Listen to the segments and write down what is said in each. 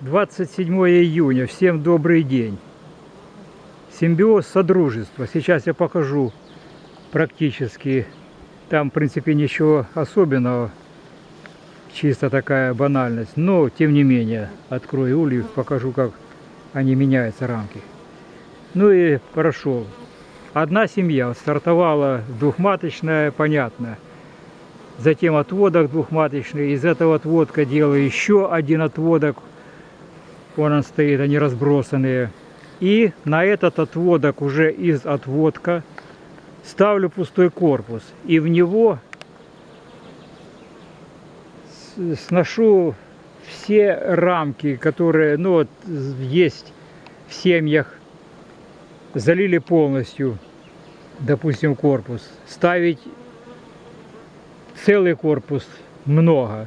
27 июня. Всем добрый день. Симбиоз Содружества. Сейчас я покажу практически. Там, в принципе, ничего особенного. Чисто такая банальность. Но, тем не менее, открою улей, покажу, как они меняются, рамки. Ну и прошел. Одна семья стартовала двухматочная, понятно. Затем отводок двухматочный. Из этого отводка делаю еще один отводок. Вон он стоит, они разбросанные. И на этот отводок уже из отводка ставлю пустой корпус. И в него сношу все рамки, которые ну, вот, есть в семьях, залили полностью, допустим, корпус. Ставить целый корпус много.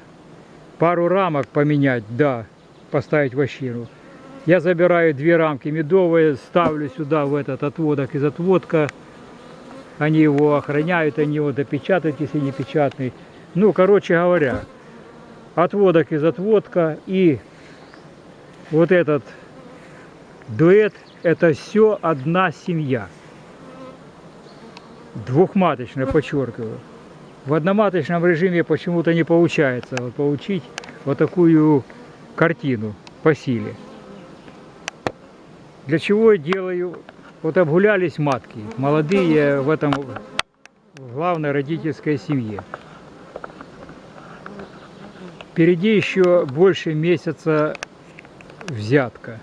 Пару рамок поменять, да, поставить вощину. Я забираю две рамки медовые, ставлю сюда в этот отводок из отводка. Они его охраняют, они его допечатают, если не печатный. Ну, короче говоря, отводок из отводка и вот этот дуэт, это все одна семья. Двухматочная, подчеркиваю. В одноматочном режиме почему-то не получается вот получить вот такую картину по силе. Для чего я делаю? Вот обгулялись матки, молодые в этом главной родительской семье. Впереди еще больше месяца взятка.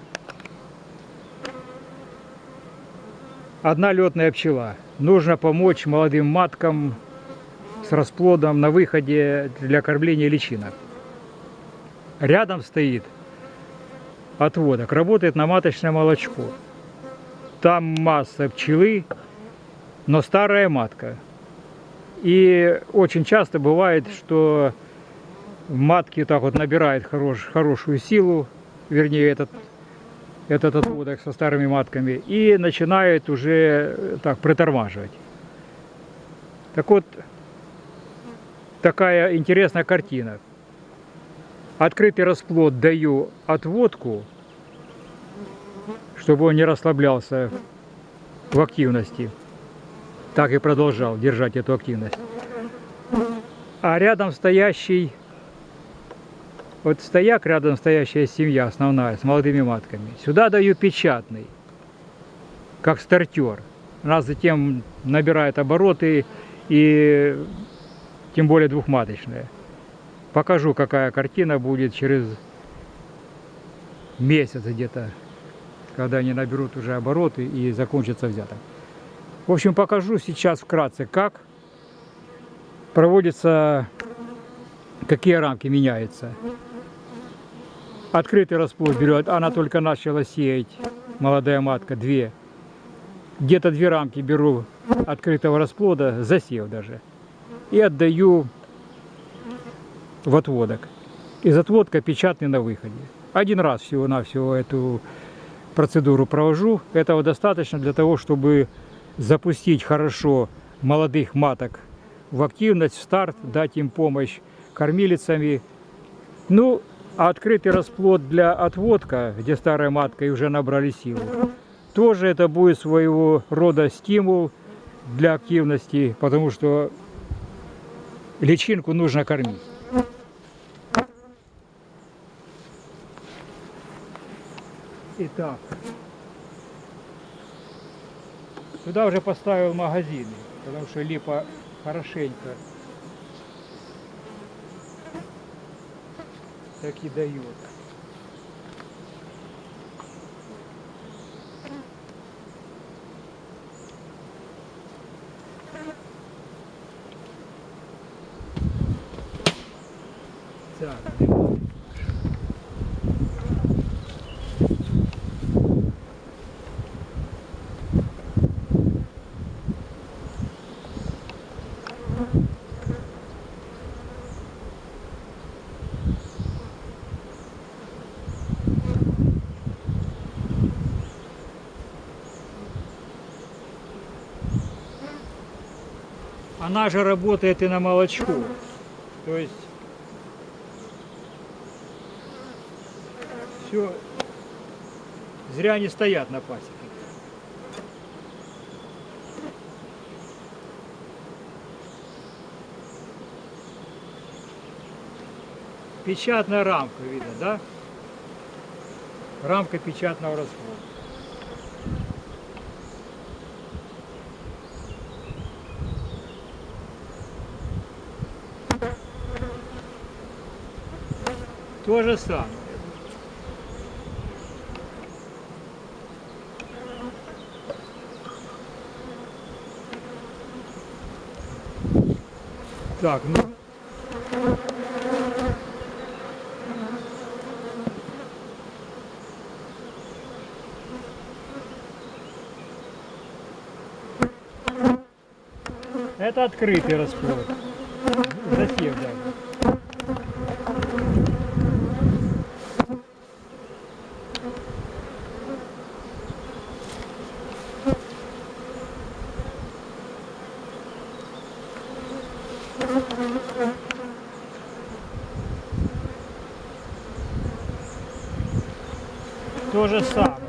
Одна летная пчела. Нужно помочь молодым маткам с расплодом на выходе для кормления личинок. Рядом стоит отводок, работает на маточное молочко. Там масса пчелы, но старая матка. И очень часто бывает, что матки так вот набирают хорош, хорошую силу, вернее этот, этот отводок со старыми матками, и начинает уже так притормаживать. Так вот, такая интересная картина. Открытый расплод даю отводку, чтобы он не расслаблялся в активности. Так и продолжал держать эту активность. А рядом стоящий, вот стояк, рядом стоящая семья основная с молодыми матками. Сюда даю печатный, как стартер. Она затем набирает обороты и тем более двухматочная. Покажу, какая картина будет через месяц где-то, когда они наберут уже обороты и закончится взяток. В общем, покажу сейчас вкратце, как проводится, какие рамки меняются. Открытый расплод берет, она только начала сеять, молодая матка, две. Где-то две рамки беру открытого расплода, засев даже и отдаю в отводок. Из отводка печатный на выходе. Один раз всего-навсего эту процедуру провожу. Этого достаточно для того, чтобы запустить хорошо молодых маток в активность, в старт, дать им помощь кормилицами. Ну, а открытый расплод для отводка, где старая матка и уже набрали силу, тоже это будет своего рода стимул для активности, потому что личинку нужно кормить. Итак, сюда уже поставил магазины, потому что липа хорошенько так и дает. Так, Она же работает и на молочко. То есть все зря не стоят на пасеке. Печатная рамка, видно, да? Рамка печатного расхода. То же самое. Так, ну. Это открытый расплод. Засев даже. То же самое.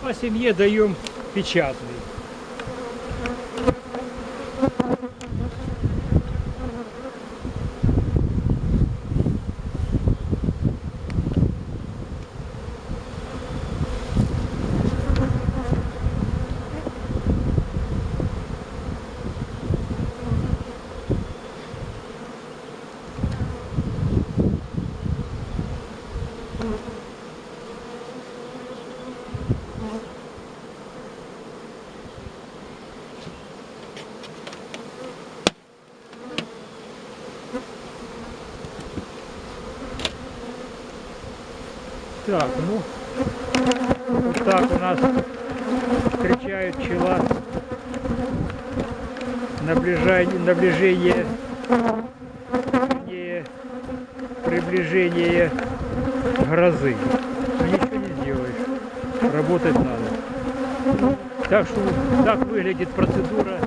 По семье даем печатный. Так, ну, вот так у нас встречают пчела наближение, наближение, приближение грозы. Ну, ничего не сделаешь, работать надо. Так что так выглядит процедура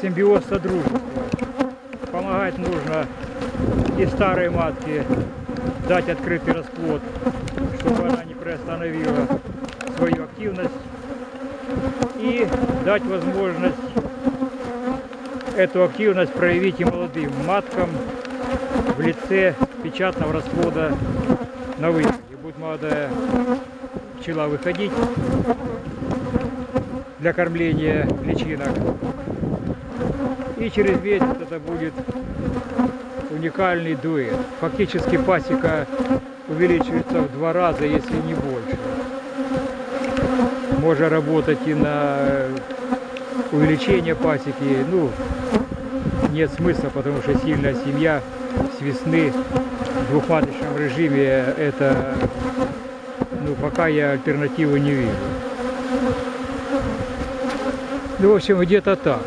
симбиоз содружества. Помогать нужно и старой матке дать открытый расплод, чтобы она не приостановила свою активность и дать возможность эту активность проявить и молодым маткам в лице печатного расплода на выходе. Будет молодая пчела выходить для кормления личинок. И через месяц это будет уникальный дуэт. Фактически пасека увеличивается в два раза, если не больше. Можно работать и на увеличение пасеки. Ну, нет смысла, потому что сильная семья с весны в двухматочном режиме это, ну, пока я альтернативы не вижу. Ну, в общем, где-то так.